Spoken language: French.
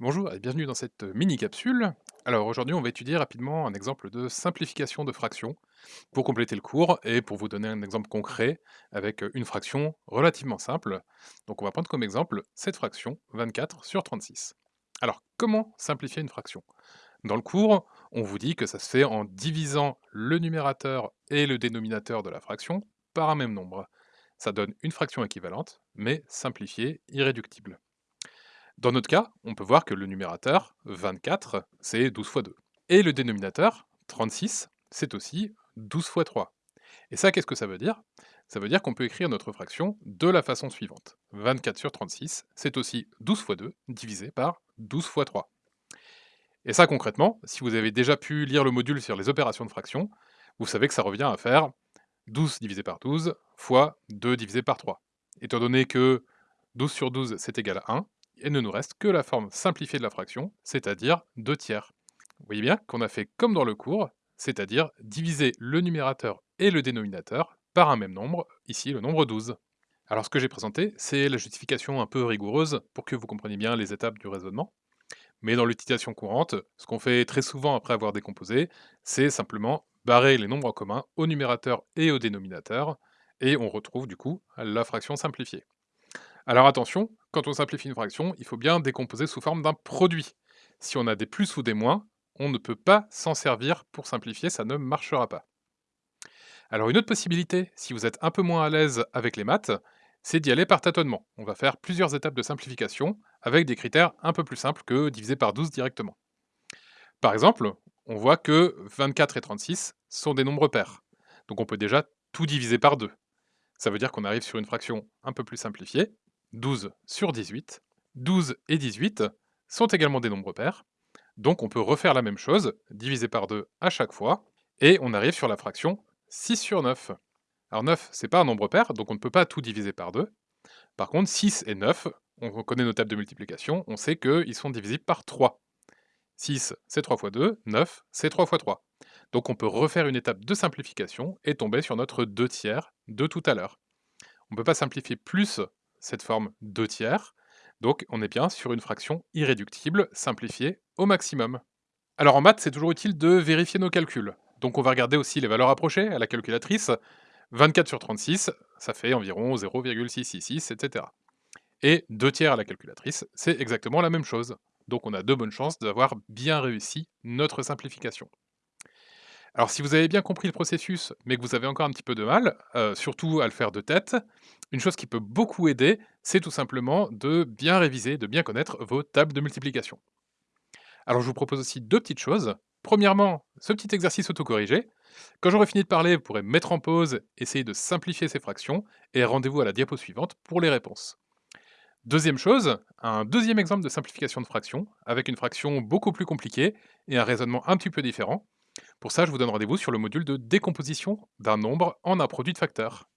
Bonjour et bienvenue dans cette mini-capsule. Alors aujourd'hui, on va étudier rapidement un exemple de simplification de fraction pour compléter le cours et pour vous donner un exemple concret avec une fraction relativement simple. Donc on va prendre comme exemple cette fraction 24 sur 36. Alors comment simplifier une fraction? Dans le cours, on vous dit que ça se fait en divisant le numérateur et le dénominateur de la fraction par un même nombre. Ça donne une fraction équivalente, mais simplifiée, irréductible. Dans notre cas, on peut voir que le numérateur, 24, c'est 12 fois 2. Et le dénominateur, 36, c'est aussi 12 fois 3. Et ça, qu'est-ce que ça veut dire? Ça veut dire qu'on peut écrire notre fraction de la façon suivante. 24 sur 36, c'est aussi 12 fois 2 divisé par 12 fois 3. Et ça, concrètement, si vous avez déjà pu lire le module sur les opérations de fraction, vous savez que ça revient à faire 12 divisé par 12 fois 2 divisé par 3. Étant donné que 12 sur 12, c'est égal à 1, il ne nous reste que la forme simplifiée de la fraction, c'est-à-dire 2 tiers. Vous voyez bien qu'on a fait comme dans le cours, c'est-à-dire diviser le numérateur et le dénominateur par un même nombre, ici le nombre 12. Alors ce que j'ai présenté, c'est la justification un peu rigoureuse pour que vous compreniez bien les étapes du raisonnement. Mais dans l'utilisation courante, ce qu'on fait très souvent après avoir décomposé, c'est simplement barrer les nombres communs au numérateur et au dénominateur, et on retrouve du coup la fraction simplifiée. Alors attention, quand on simplifie une fraction, il faut bien décomposer sous forme d'un produit. Si on a des plus ou des moins, on ne peut pas s'en servir pour simplifier, ça ne marchera pas. Alors une autre possibilité, si vous êtes un peu moins à l'aise avec les maths, c'est d'y aller par tâtonnement. On va faire plusieurs étapes de simplification avec des critères un peu plus simples que diviser par 12 directement. Par exemple, on voit que 24 et 36 sont des nombres pairs. Donc on peut déjà tout diviser par 2. Ça veut dire qu'on arrive sur une fraction un peu plus simplifiée, 12 sur 18. 12 et 18 sont également des nombres pairs, donc on peut refaire la même chose, diviser par 2 à chaque fois, et on arrive sur la fraction 6 sur 9. Alors 9, c'est pas un nombre pair, donc on ne peut pas tout diviser par 2. Par contre, 6 et 9, on connaît nos tables de multiplication, on sait qu'ils sont divisibles par 3. 6, c'est 3 fois 2, 9, c'est 3 fois 3. Donc on peut refaire une étape de simplification et tomber sur notre 2 tiers de tout à l'heure. On ne peut pas simplifier plus cette forme 2 tiers, donc on est bien sur une fraction irréductible, simplifiée au maximum. Alors en maths, c'est toujours utile de vérifier nos calculs. Donc on va regarder aussi les valeurs approchées à la calculatrice. 24 sur 36, ça fait environ 0,666, etc. Et 2 tiers à la calculatrice, c'est exactement la même chose. Donc on a de bonnes chances d'avoir bien réussi notre simplification. Alors si vous avez bien compris le processus, mais que vous avez encore un petit peu de mal, euh, surtout à le faire de tête, une chose qui peut beaucoup aider, c'est tout simplement de bien réviser, de bien connaître vos tables de multiplication. Alors je vous propose aussi deux petites choses. Premièrement, ce petit exercice autocorrigé. Quand j'aurai fini de parler, vous pourrez mettre en pause, essayer de simplifier ces fractions, et rendez-vous à la diapo suivante pour les réponses. Deuxième chose, un deuxième exemple de simplification de fraction, avec une fraction beaucoup plus compliquée et un raisonnement un petit peu différent. Pour ça, je vous donne rendez-vous sur le module de décomposition d'un nombre en un produit de facteurs.